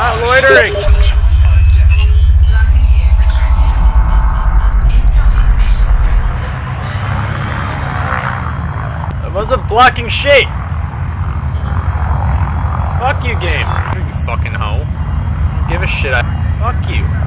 Not loitering. That wasn't blocking shit. Fuck you, game. You fucking hoe. Don't give a shit. I Fuck you.